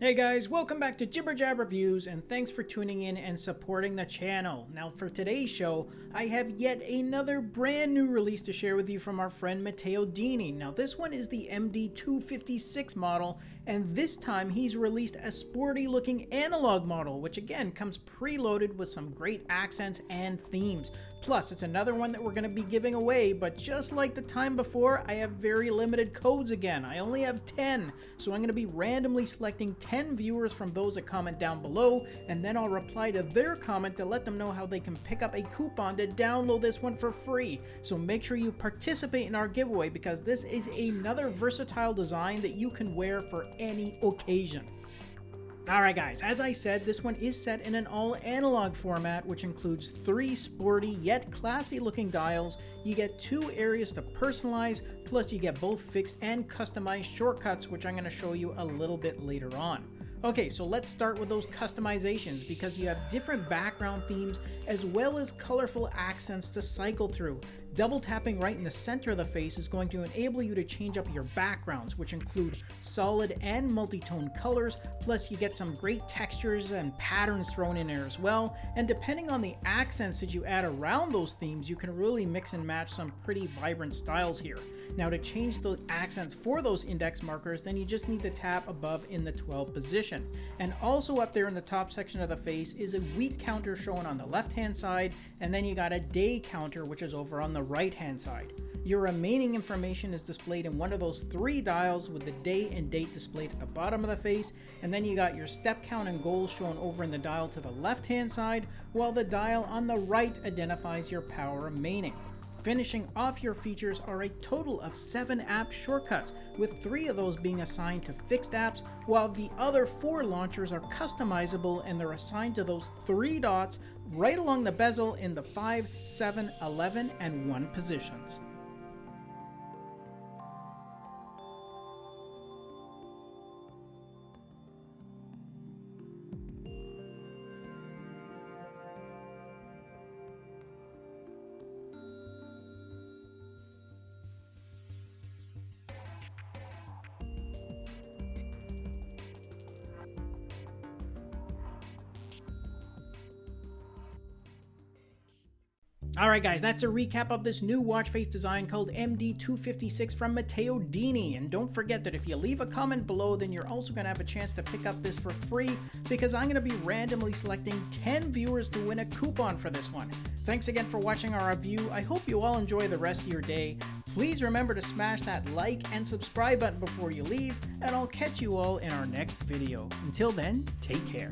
Hey guys, welcome back to Jibber Jab Reviews and thanks for tuning in and supporting the channel. Now for today's show, I have yet another brand new release to share with you from our friend Matteo Dini. Now this one is the MD256 model and this time he's released a sporty looking analog model which again comes preloaded with some great accents and themes. Plus, it's another one that we're going to be giving away, but just like the time before, I have very limited codes again. I only have 10, so I'm going to be randomly selecting 10 viewers from those that comment down below, and then I'll reply to their comment to let them know how they can pick up a coupon to download this one for free. So make sure you participate in our giveaway because this is another versatile design that you can wear for any occasion. Alright guys, as I said, this one is set in an all-analog format, which includes three sporty yet classy looking dials, you get two areas to personalize, plus you get both fixed and customized shortcuts, which I'm going to show you a little bit later on. Okay, so let's start with those customizations because you have different background themes as well as colorful accents to cycle through. Double tapping right in the center of the face is going to enable you to change up your backgrounds, which include solid and multi-tone colors, plus you get some great textures and patterns thrown in there as well, and depending on the accents that you add around those themes, you can really mix and match some pretty vibrant styles here. Now to change the accents for those index markers, then you just need to tap above in the 12 position. And also up there in the top section of the face is a week counter shown on the left hand side, and then you got a day counter which is over on the right hand side. Your remaining information is displayed in one of those three dials with the day and date displayed at the bottom of the face, and then you got your step count and goals shown over in the dial to the left hand side, while the dial on the right identifies your power remaining. Finishing off your features are a total of 7 app shortcuts, with 3 of those being assigned to fixed apps, while the other 4 launchers are customizable and they're assigned to those 3 dots right along the bezel in the 5, 7, 11, and 1 positions. Alright guys, that's a recap of this new watch face design called MD256 from Matteo Dini. And don't forget that if you leave a comment below, then you're also going to have a chance to pick up this for free because I'm going to be randomly selecting 10 viewers to win a coupon for this one. Thanks again for watching our review. I hope you all enjoy the rest of your day. Please remember to smash that like and subscribe button before you leave, and I'll catch you all in our next video. Until then, take care.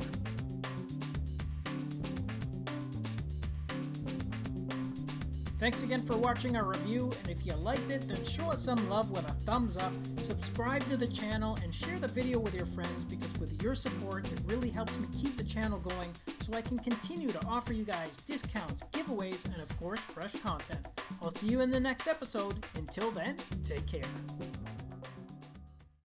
Thanks again for watching our review, and if you liked it, then show us some love with a thumbs up, subscribe to the channel, and share the video with your friends because with your support, it really helps me keep the channel going so I can continue to offer you guys discounts, giveaways, and of course, fresh content. I'll see you in the next episode. Until then, take care.